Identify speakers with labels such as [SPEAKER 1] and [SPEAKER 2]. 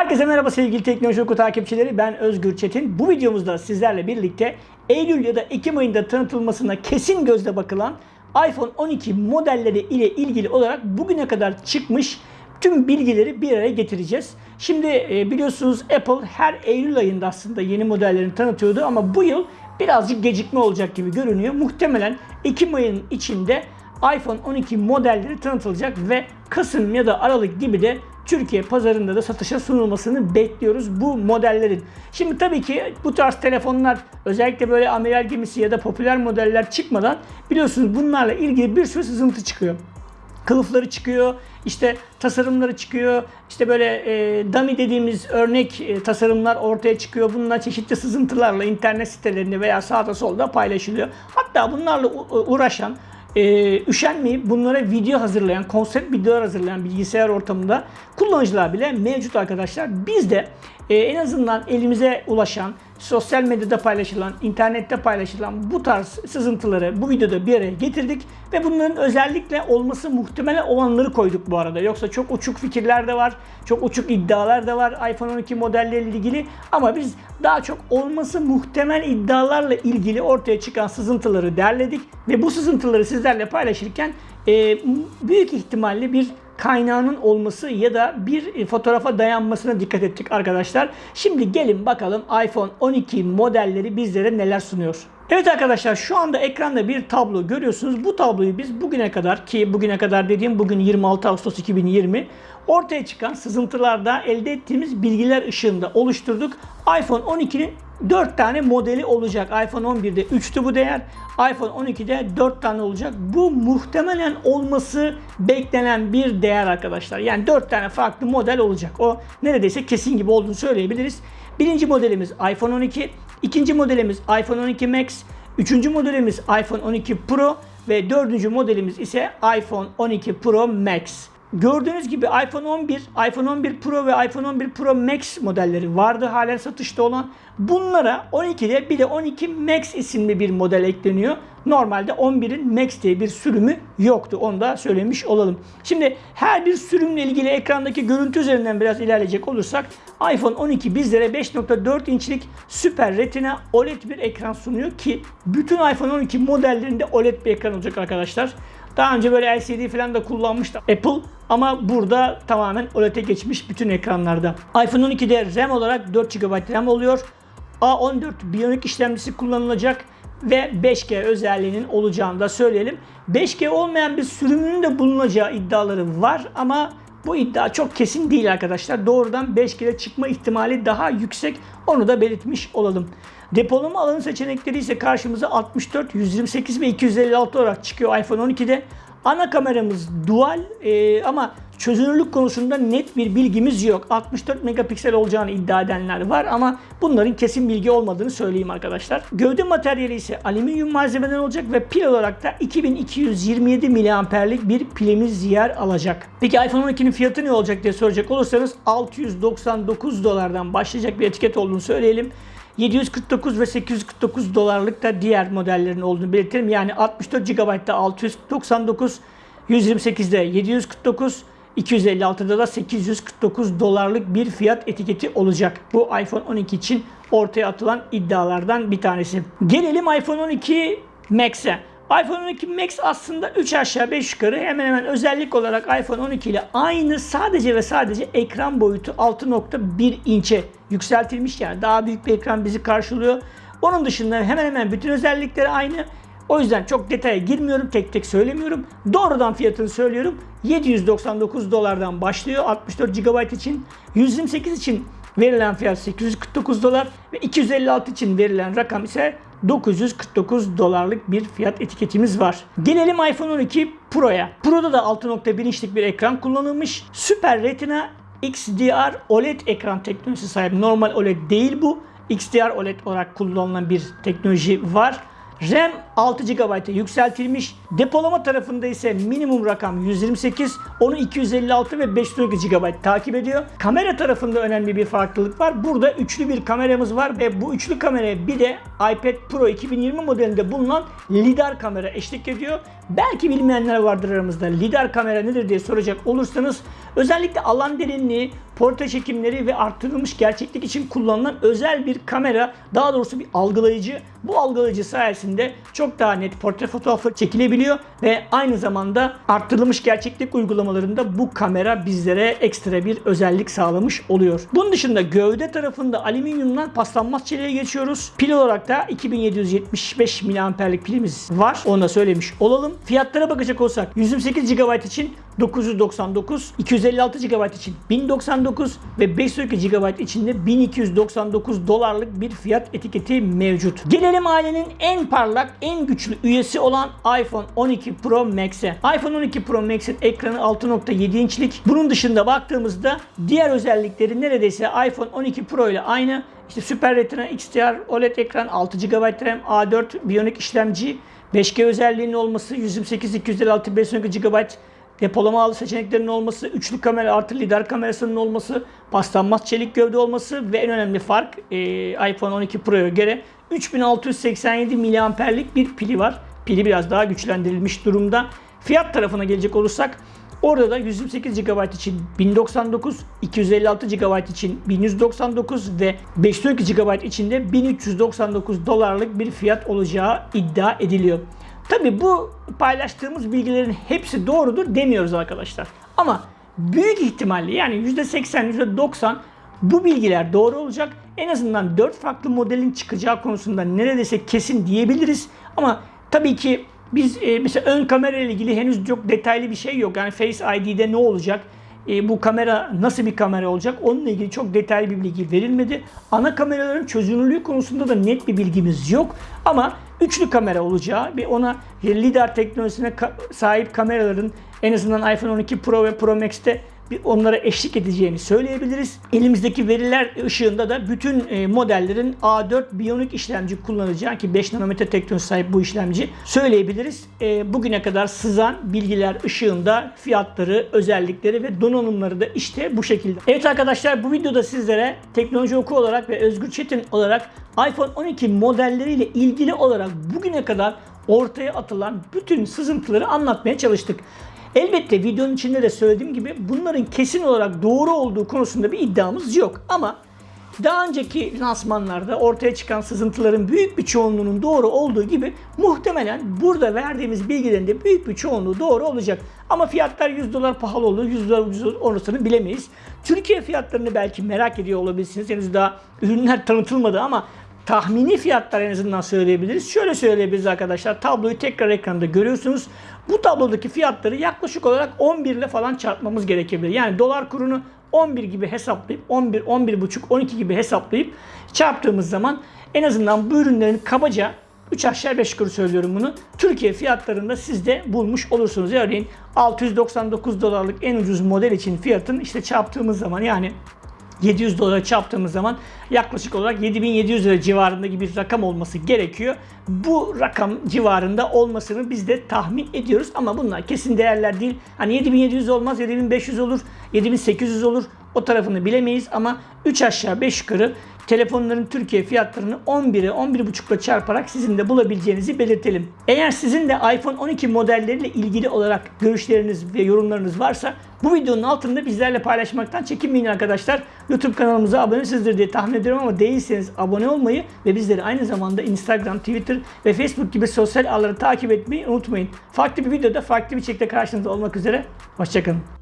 [SPEAKER 1] Herkese merhaba sevgili Teknoloji Oku takipçileri. Ben Özgür Çetin. Bu videomuzda sizlerle birlikte Eylül ya da Ekim ayında tanıtılmasına kesin gözle bakılan iPhone 12 modelleri ile ilgili olarak bugüne kadar çıkmış tüm bilgileri bir araya getireceğiz. Şimdi e, biliyorsunuz Apple her Eylül ayında aslında yeni modellerini tanıtıyordu ama bu yıl birazcık gecikme olacak gibi görünüyor. Muhtemelen Ekim ayının içinde iPhone 12 modelleri tanıtılacak ve Kasım ya da Aralık gibi de Türkiye pazarında da satışa sunulmasını bekliyoruz bu modellerin. Şimdi tabii ki bu tarz telefonlar özellikle böyle amiral gemisi ya da popüler modeller çıkmadan biliyorsunuz bunlarla ilgili bir sürü sızıntı çıkıyor kılıfları çıkıyor, işte tasarımları çıkıyor, işte böyle e, dummy dediğimiz örnek e, tasarımlar ortaya çıkıyor. Bunlar çeşitli sızıntılarla internet sitelerinde veya sağda solda paylaşılıyor. Hatta bunlarla u- uğraşan, e, üşenmeyip bunlara video hazırlayan, konsept videolar hazırlayan bilgisayar ortamında kullanıcılar bile mevcut arkadaşlar. Biz de e, en azından elimize ulaşan, sosyal medyada paylaşılan, internette paylaşılan bu tarz sızıntıları bu videoda bir araya getirdik ve bunların özellikle olması muhtemelen olanları koyduk bu arada. Yoksa çok uçuk fikirler de var, çok uçuk iddialar da var iPhone 12 modelleriyle ilgili ama biz daha çok olması muhtemel iddialarla ilgili ortaya çıkan sızıntıları derledik ve bu sızıntıları sizlerle paylaşırken e, büyük ihtimalle bir kaynağının olması ya da bir fotoğrafa dayanmasına dikkat ettik arkadaşlar. Şimdi gelin bakalım iPhone 12 modelleri bizlere neler sunuyor. Evet arkadaşlar şu anda ekranda bir tablo görüyorsunuz. Bu tabloyu biz bugüne kadar ki bugüne kadar dediğim bugün 26 Ağustos 2020 ortaya çıkan sızıntılarda elde ettiğimiz bilgiler ışığında oluşturduk. iPhone 12'nin 4 tane modeli olacak. iPhone 11'de 3'tü bu değer. iPhone 12'de 4 tane olacak. Bu muhtemelen olması beklenen bir değer arkadaşlar. Yani 4 tane farklı model olacak. O neredeyse kesin gibi olduğunu söyleyebiliriz. Birinci modelimiz iPhone 12. ikinci modelimiz iPhone 12 Max. Üçüncü modelimiz iPhone 12 Pro. Ve dördüncü modelimiz ise iPhone 12 Pro Max. Gördüğünüz gibi iPhone 11, iPhone 11 Pro ve iPhone 11 Pro Max modelleri vardı halen satışta olan. Bunlara 12'de bir de 12 Max isimli bir model ekleniyor. Normalde 11'in Max diye bir sürümü yoktu. Onu da söylemiş olalım. Şimdi her bir sürümle ilgili ekrandaki görüntü üzerinden biraz ilerleyecek olursak iPhone 12 bizlere 5.4 inçlik Super Retina OLED bir ekran sunuyor ki bütün iPhone 12 modellerinde OLED bir ekran olacak arkadaşlar. Daha önce böyle LCD falan da kullanmıştı Apple ama burada tamamen OLED'e geçmiş bütün ekranlarda. iPhone 12'de RAM olarak 4 GB RAM oluyor. A14 Bionic işlemcisi kullanılacak ve 5G özelliğinin olacağını da söyleyelim. 5G olmayan bir sürümünün de bulunacağı iddiaları var ama bu iddia çok kesin değil arkadaşlar. Doğrudan 5G'de çıkma ihtimali daha yüksek. Onu da belirtmiş olalım. Depolama alanı seçenekleri ise karşımıza 64, 128 ve 256 olarak çıkıyor iPhone 12'de. Ana kameramız dual e, ama çözünürlük konusunda net bir bilgimiz yok. 64 megapiksel olacağını iddia edenler var ama bunların kesin bilgi olmadığını söyleyeyim arkadaşlar. Gövde materyali ise alüminyum malzemeden olacak ve pil olarak da 2227 miliamperlik bir pilimiz yer alacak. Peki iPhone 12'nin fiyatı ne olacak diye soracak olursanız 699 dolardan başlayacak bir etiket olduğunu söyleyelim. 749 ve 849 dolarlık da diğer modellerin olduğunu belirtelim. Yani 64 GB'da 699, 128'de 749, 256'da da 849 dolarlık bir fiyat etiketi olacak. Bu iPhone 12 için ortaya atılan iddialardan bir tanesi. Gelelim iPhone 12 Max'e. iPhone 12 Max aslında 3 aşağı 5 yukarı hemen hemen özellik olarak iPhone 12 ile aynı sadece ve sadece ekran boyutu 6.1 inçe yükseltilmiş yani daha büyük bir ekran bizi karşılıyor. Onun dışında hemen hemen bütün özellikleri aynı. O yüzden çok detaya girmiyorum, tek tek söylemiyorum. Doğrudan fiyatını söylüyorum. 799 dolardan başlıyor 64 GB için. 128 için verilen fiyat 849 dolar ve 256 için verilen rakam ise 949 dolarlık bir fiyat etiketimiz var. Gelelim iPhone 12 Pro'ya. Pro'da da 6.1 inçlik bir ekran kullanılmış. Super Retina XDR OLED ekran teknolojisi sahip. Normal OLED değil bu. XDR OLED olarak kullanılan bir teknoloji var. RAM 6 GB'a yükseltilmiş. Depolama tarafında ise minimum rakam 128, onu 256 ve 512 GB takip ediyor. Kamera tarafında önemli bir farklılık var. Burada üçlü bir kameramız var ve bu üçlü kameraya bir de iPad Pro 2020 modelinde bulunan lidar kamera eşlik ediyor. Belki bilmeyenler vardır aramızda. Lidar kamera nedir diye soracak olursanız Özellikle alan derinliği, portre çekimleri ve arttırılmış gerçeklik için kullanılan özel bir kamera, daha doğrusu bir algılayıcı. Bu algılayıcı sayesinde çok daha net portre fotoğrafı çekilebiliyor ve aynı zamanda arttırılmış gerçeklik uygulamalarında bu kamera bizlere ekstra bir özellik sağlamış oluyor. Bunun dışında gövde tarafında alüminyumdan paslanmaz çeliğe geçiyoruz. Pil olarak da 2775 mAh'lik pilimiz var. Onu da söylemiş olalım. Fiyatlara bakacak olsak 128 GB için 999, 256 GB için 1099 ve 512 GB için de 1299 dolarlık bir fiyat etiketi mevcut. Gelelim ailenin en parlak, en güçlü üyesi olan iPhone 12 Pro Max'e. iPhone 12 Pro Max'in ekranı 6.7 inçlik. Bunun dışında baktığımızda diğer özellikleri neredeyse iPhone 12 Pro ile aynı. İşte Super Retina XDR OLED ekran, 6 GB RAM, A4 Bionic işlemci, 5G özelliğinin olması, 128 256 512 GB depolama seçeneklerinin olması, üçlü kamera artı lidar kamerasının olması, paslanmaz çelik gövde olması ve en önemli fark e, iPhone 12 Pro'ya göre 3687 mAh'lik bir pili var. Pili biraz daha güçlendirilmiş durumda. Fiyat tarafına gelecek olursak Orada da 128 GB için 1099, 256 GB için 1199 ve 512 GB için de 1399 dolarlık bir fiyat olacağı iddia ediliyor. Tabi bu paylaştığımız bilgilerin hepsi doğrudur demiyoruz arkadaşlar. Ama büyük ihtimalle yani %80, %90 bu bilgiler doğru olacak. En azından 4 farklı modelin çıkacağı konusunda neredeyse kesin diyebiliriz. Ama tabii ki biz e, mesela ön kamera ile ilgili henüz çok detaylı bir şey yok. Yani Face ID'de ne olacak? E, bu kamera nasıl bir kamera olacak? Onunla ilgili çok detaylı bir bilgi verilmedi. Ana kameraların çözünürlüğü konusunda da net bir bilgimiz yok. Ama üçlü kamera olacağı ve ona lidar teknolojisine sahip kameraların en azından iPhone 12 Pro ve Pro Max'te onlara eşlik edeceğini söyleyebiliriz. Elimizdeki veriler ışığında da bütün e, modellerin A4 Bionic işlemci kullanacağı ki 5 nanometre teknoloji sahip bu işlemci söyleyebiliriz. E, bugüne kadar sızan bilgiler ışığında fiyatları, özellikleri ve donanımları da işte bu şekilde. Evet arkadaşlar bu videoda sizlere teknoloji oku olarak ve Özgür Çetin olarak iPhone 12 modelleriyle ilgili olarak bugüne kadar ortaya atılan bütün sızıntıları anlatmaya çalıştık. Elbette videonun içinde de söylediğim gibi bunların kesin olarak doğru olduğu konusunda bir iddiamız yok. Ama daha önceki lansmanlarda ortaya çıkan sızıntıların büyük bir çoğunluğunun doğru olduğu gibi muhtemelen burada verdiğimiz bilgilerin de büyük bir çoğunluğu doğru olacak. Ama fiyatlar 100 dolar pahalı olur, 100 dolar ucuz olur orasını bilemeyiz. Türkiye fiyatlarını belki merak ediyor olabilirsiniz. Henüz daha ürünler tanıtılmadı ama tahmini fiyatlar en azından söyleyebiliriz. Şöyle söyleyebiliriz arkadaşlar. Tabloyu tekrar ekranda görüyorsunuz. Bu tablodaki fiyatları yaklaşık olarak 11 ile falan çarpmamız gerekebilir. Yani dolar kurunu 11 gibi hesaplayıp 11, 11,5, 12 gibi hesaplayıp çarptığımız zaman en azından bu ürünlerin kabaca 3 aşağı 5 yukarı söylüyorum bunu. Türkiye fiyatlarında siz de bulmuş olursunuz. Örneğin 699 dolarlık en ucuz model için fiyatın işte çarptığımız zaman yani 700 dolara çarptığımız zaman yaklaşık olarak 7700 lira civarında gibi bir rakam olması gerekiyor. Bu rakam civarında olmasını biz de tahmin ediyoruz ama bunlar kesin değerler değil. Hani 7700 olmaz, 7500 olur, 7800 olur. O tarafını bilemeyiz ama 3 aşağı 5 yukarı telefonların Türkiye fiyatlarını 11'e 11.5 ile çarparak sizin de bulabileceğinizi belirtelim. Eğer sizin de iPhone 12 modelleriyle ilgili olarak görüşleriniz ve yorumlarınız varsa bu videonun altında bizlerle paylaşmaktan çekinmeyin arkadaşlar. YouTube kanalımıza abonesizdir diye tahmin ediyorum ama değilseniz abone olmayı ve bizleri aynı zamanda Instagram, Twitter ve Facebook gibi sosyal ağları takip etmeyi unutmayın. Farklı bir videoda farklı bir şekilde karşınızda olmak üzere. Hoşçakalın.